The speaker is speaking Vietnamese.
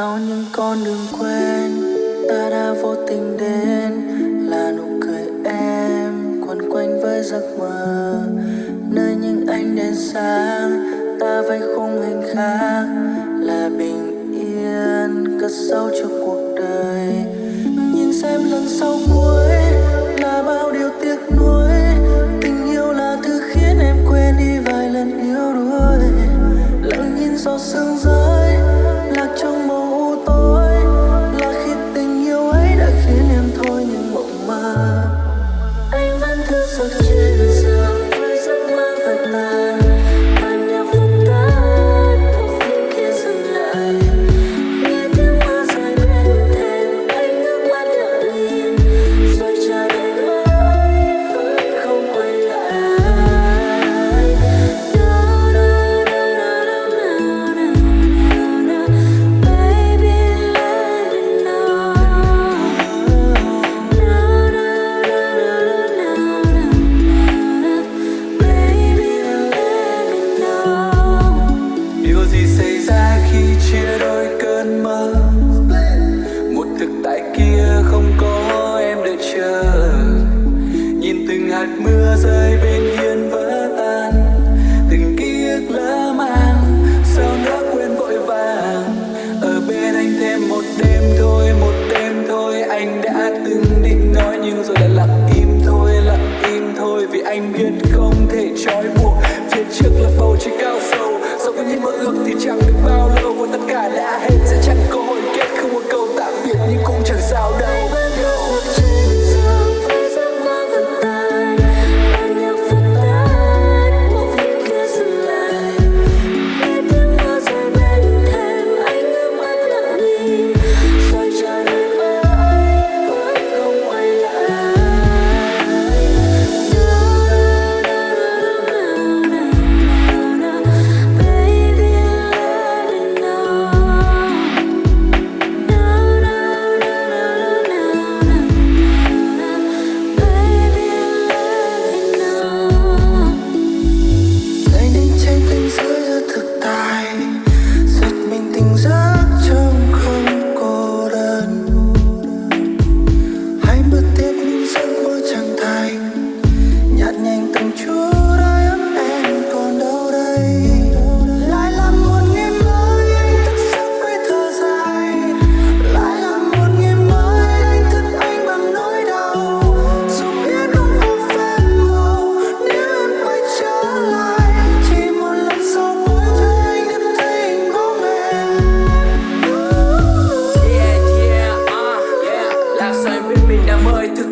sau những con đường quen ta đã vô tình đến, là nụ cười em quấn quanh với giấc mơ. Nơi những ánh đèn sáng, ta vây khung hình khác, là bình yên, cất sâu trong cuộc đời. Nhìn xem lần sau cuối, là bao điều tiếc nuối. Tình yêu là thứ khiến em quên đi vài lần yếu đuối. Lặng nhìn giọt sương rơi chia đôi cơn mơ. Một thực tại kia không có em đợi chờ. Nhìn từng hạt mưa rơi bên hiên vỡ tan. Từng ký ức lỡ mang, sao nỡ quên vội vàng. Ở bên anh thêm một đêm thôi, một đêm thôi. Anh đã từng định nói nhưng rồi lại lặng im thôi, lặng im thôi. Vì anh biết không thể trói buộc. Phía trước là bầu trời cao sâu sau khi những mơ ước thì chẳng được bao God, mình đã mời thực